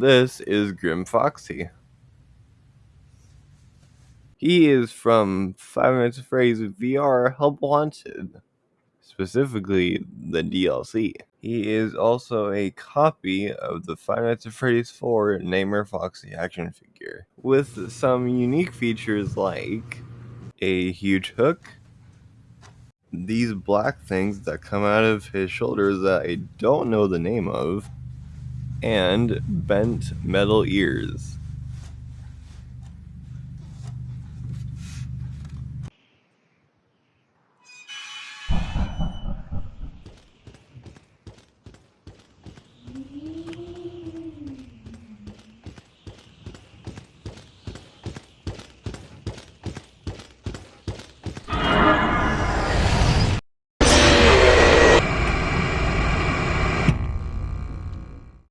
This is Grim Foxy. He is from Five Nights at Freddy's VR Help Wanted, specifically the DLC. He is also a copy of the Five Nights at Freddy's 4 Nightmare Foxy action figure, with some unique features like a huge hook, these black things that come out of his shoulders that I don't know the name of, and bent metal ears. Mm-hmm.